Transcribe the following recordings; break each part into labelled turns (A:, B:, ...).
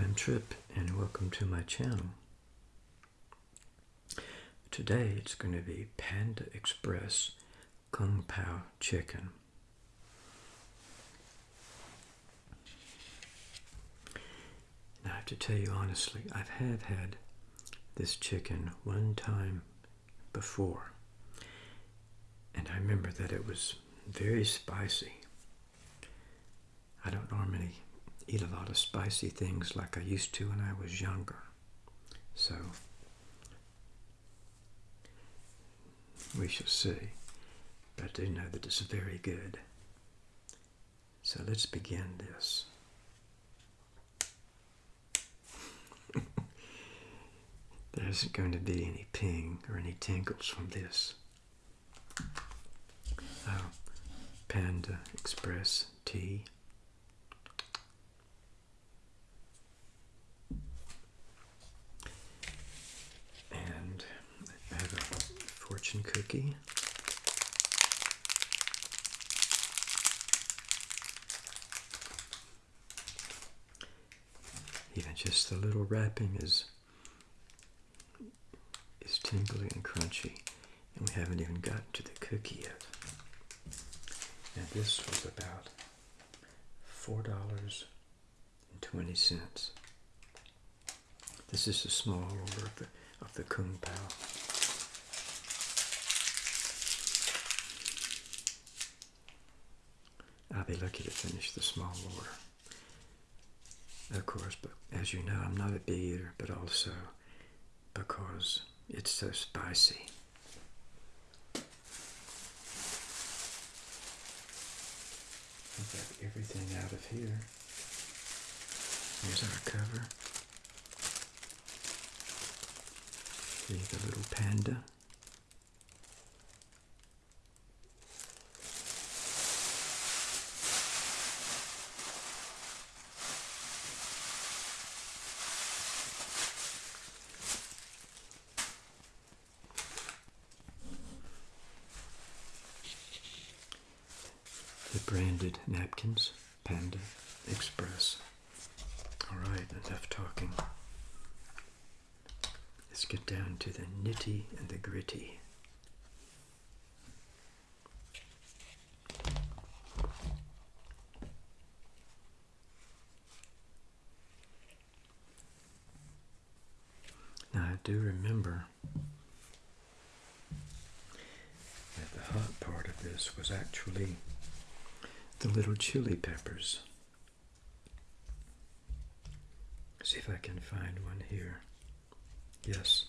A: I'm Trip and welcome to my channel. Today it's going to be Panda Express Kung Pao Chicken. Now I have to tell you honestly, I have had this chicken one time before. And I remember that it was very spicy. I don't normally eat a lot of spicy things like I used to when I was younger. So, we shall see. But I do know that it's very good. So let's begin this. there isn't going to be any ping or any tingles from this. Oh, Panda Express tea. And I have a fortune cookie. Even just the little wrapping is is tingly and crunchy, and we haven't even gotten to the cookie yet. And this was about four dollars and twenty cents. This is a small order of the of the Kung Pao. I'll be lucky to finish the small order. Of course, but as you know, I'm not a big eater, but also because it's so spicy. I've got everything out of here. Here's our cover. See the little panda. Branded napkins, Panda Express. All right, enough talking. Let's get down to the nitty and the gritty. Now I do remember that the hot part of this was actually the little chili peppers. See if I can find one here. Yes.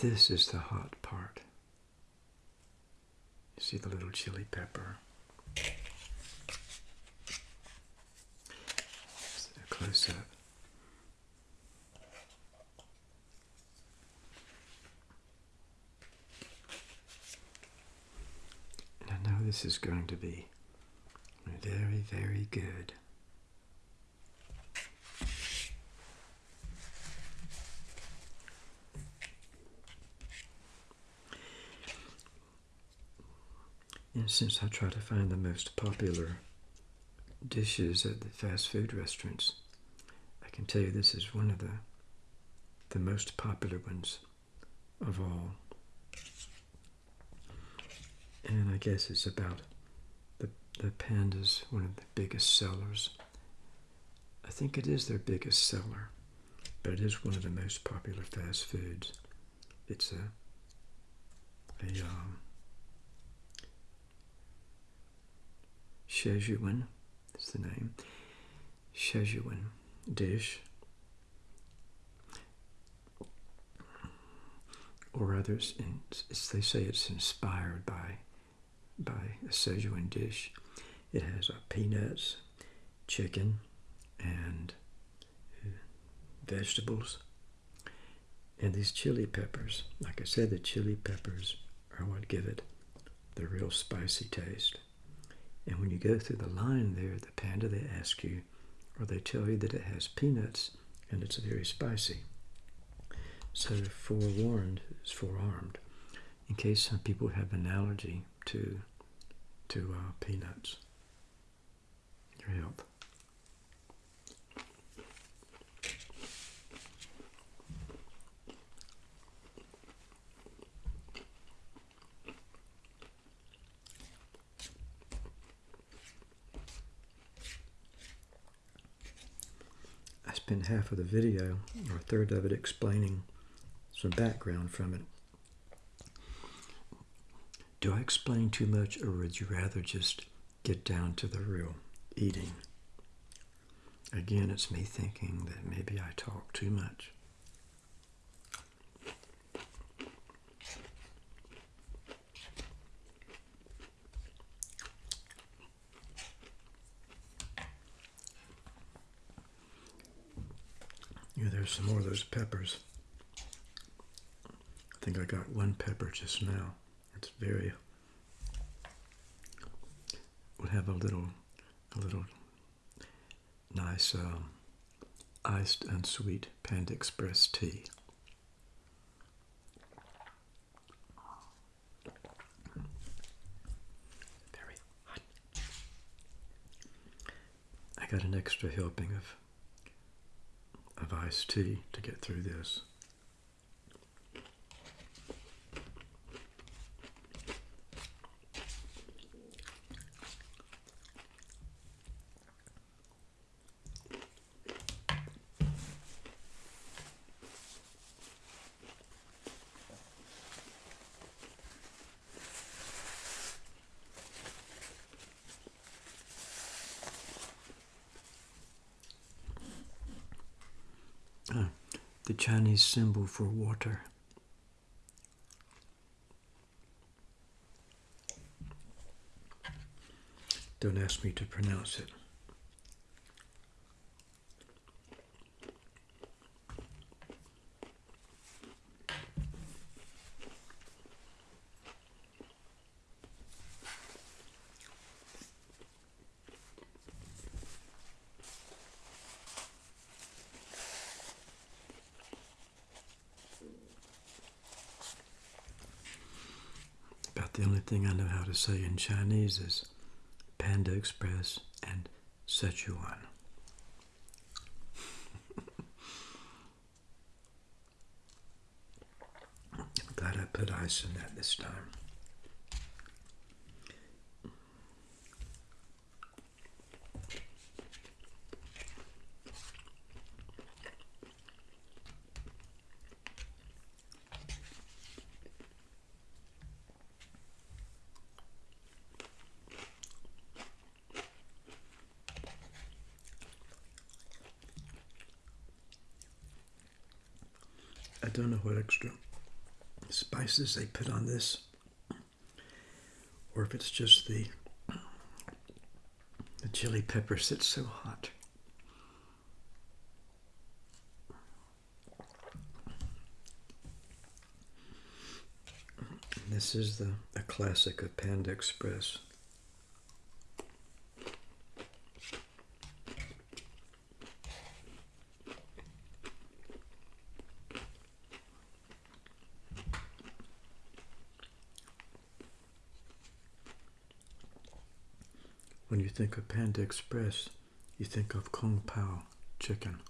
A: This is the hot part. You see the little chili pepper. Close up. And I know this is going to be very, very good. And since I try to find the most popular dishes at the fast food restaurants, I can tell you this is one of the the most popular ones of all. And I guess it's about the the panda's one of the biggest sellers. I think it is their biggest seller, but it is one of the most popular fast foods. It's a a um, is the name. Szechuan dish. Or others, in, they say it's inspired by by a Szechuan dish. It has uh, peanuts, chicken, and uh, vegetables. And these chili peppers, like I said, the chili peppers are what give it the real spicy taste. And when you go through the line there, the panda, they ask you, or they tell you that it has peanuts and it's very spicy. So forewarned is forearmed, in case some people have an allergy to to uh, peanuts. your health. I spent half of the video, or a third of it, explaining some background from it. Do I explain too much, or would you rather just get down to the real eating? Again, it's me thinking that maybe I talk too much. Yeah, there's some more of those peppers. I think I got one pepper just now. It's very. We'll have a little, a little nice um, iced and sweet Panda Express tea. Very hot. I got an extra helping of of iced tea to get through this. The Chinese symbol for water. Don't ask me to pronounce it. The only thing I know how to say in Chinese is Panda Express and Sichuan. I'm glad I put ice in that this time. Don't know what extra spices they put on this, or if it's just the the chili pepper that's so hot. This is the a classic of Panda Express. When you think of Panda Express, you think of Kung Pao chicken.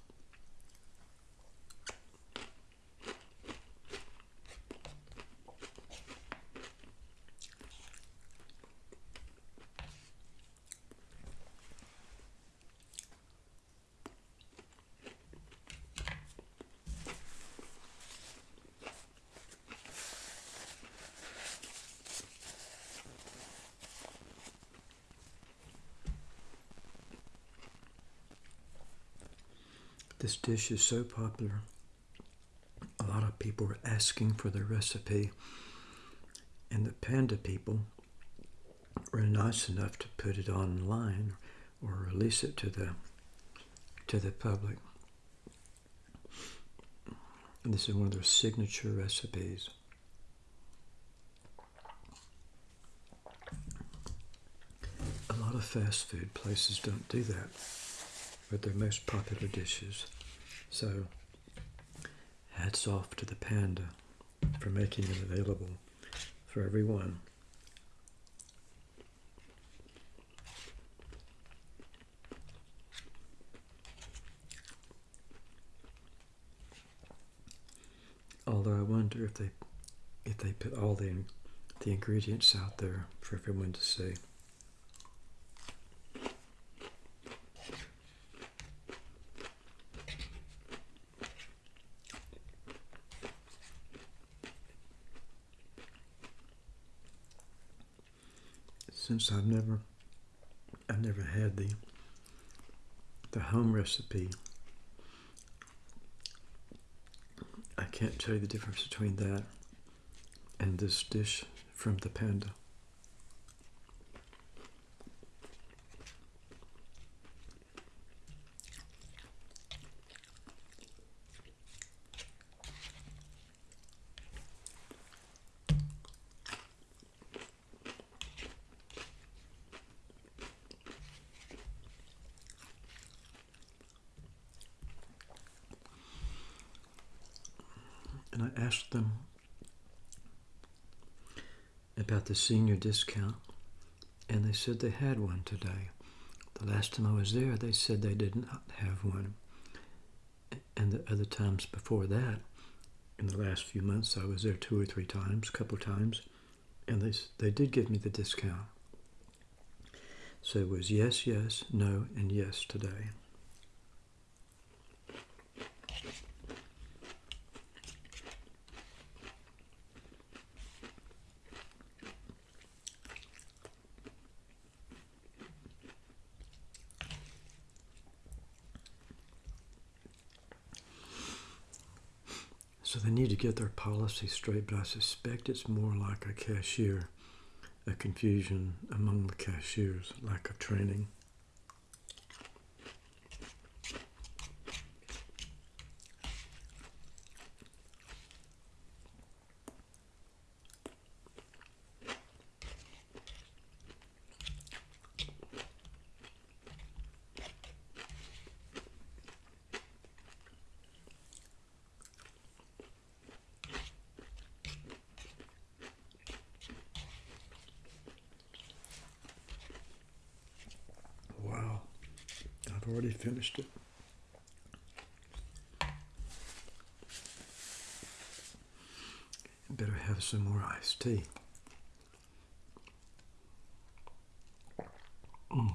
A: This dish is so popular. A lot of people were asking for the recipe, and the panda people were nice enough to put it online or release it to the to the public. And this is one of their signature recipes. A lot of fast food places don't do that are their most popular dishes. So, hats off to the Panda for making it available for everyone. Although I wonder if they if they put all the the ingredients out there for everyone to see. Since I've never I've never had the the home recipe I can't tell you the difference between that and this dish from the panda. Asked them about the senior discount, and they said they had one today. The last time I was there, they said they did not have one. And the other times before that, in the last few months, I was there two or three times, a couple times, and they, they did give me the discount. So it was yes, yes, no, and yes today. Get their policy straight, but I suspect it's more like a cashier, a confusion among the cashiers, lack of training. Wow, I've already finished it. Better have some more iced tea. Mm.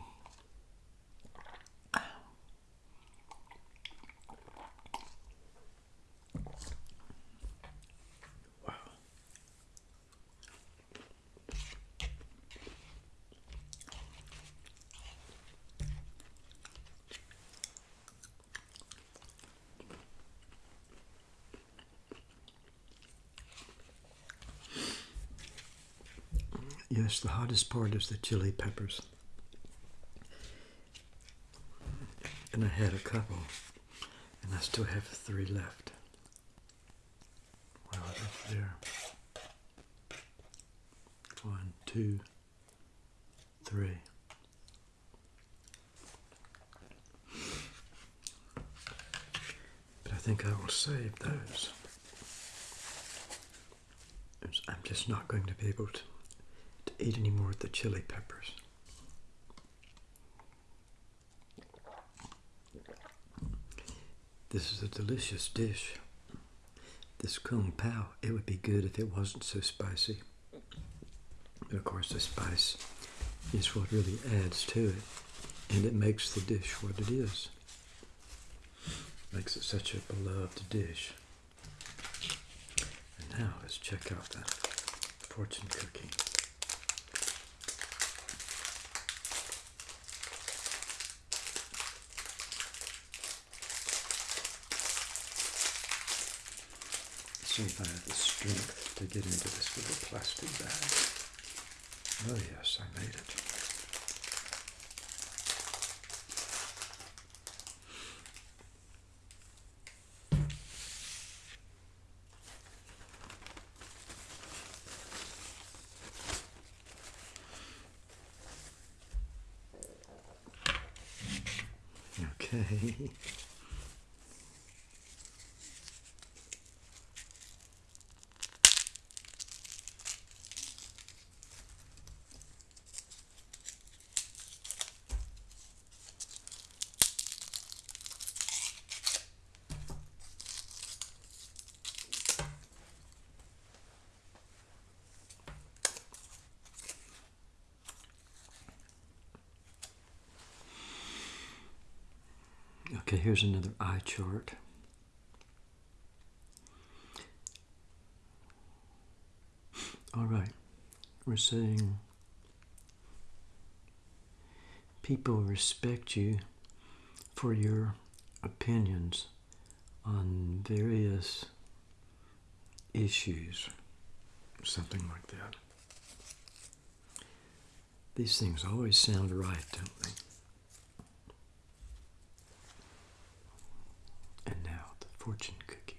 A: Yes, the hottest part is the chili peppers. And I had a couple, and I still have three left. Wow, that's there. One, two, three. But I think I will save those. I'm just not going to be able to to eat any more of the chili peppers. This is a delicious dish. This kung pao, it would be good if it wasn't so spicy. But of course, the spice is what really adds to it, and it makes the dish what it is. Makes it such a beloved dish. And now let's check out the fortune cookie. See if I have the strength to get into this little plastic bag. Oh yes, I made it. Okay. Okay, here's another eye chart. All right, we're saying people respect you for your opinions on various issues, something like that. These things always sound right, don't they? And now the fortune cookie.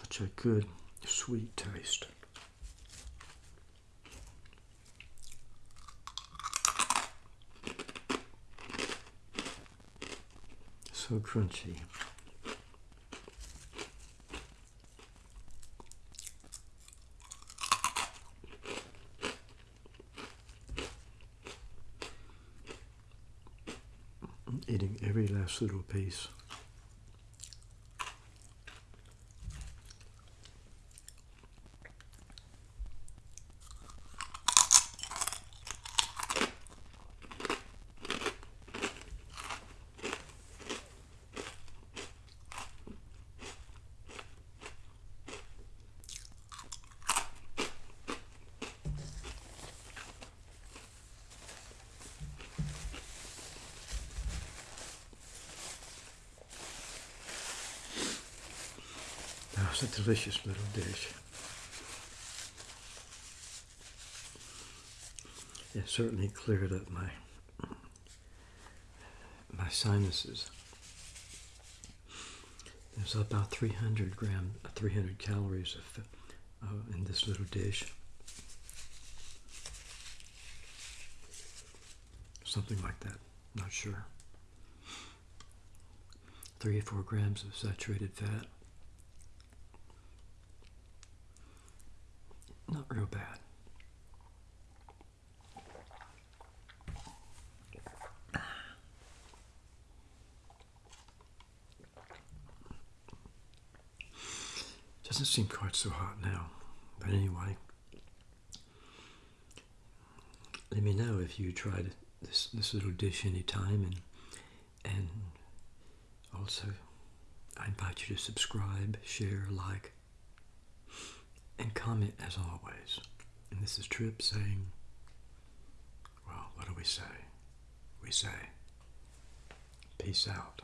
A: Such a good sweet taste. So crunchy. Eating every last it's a delicious little dish. It certainly cleared up my my sinuses. There's about 300 gram, 300 calories of, uh, in this little dish. Something like that, not sure. Three or four grams of saturated fat. Not real bad. Doesn't seem quite so hot now. But anyway, let me know if you tried this this little dish anytime and and also I invite you to subscribe, share, like, and comment as always. And this is Trip saying, well, what do we say? We say, peace out.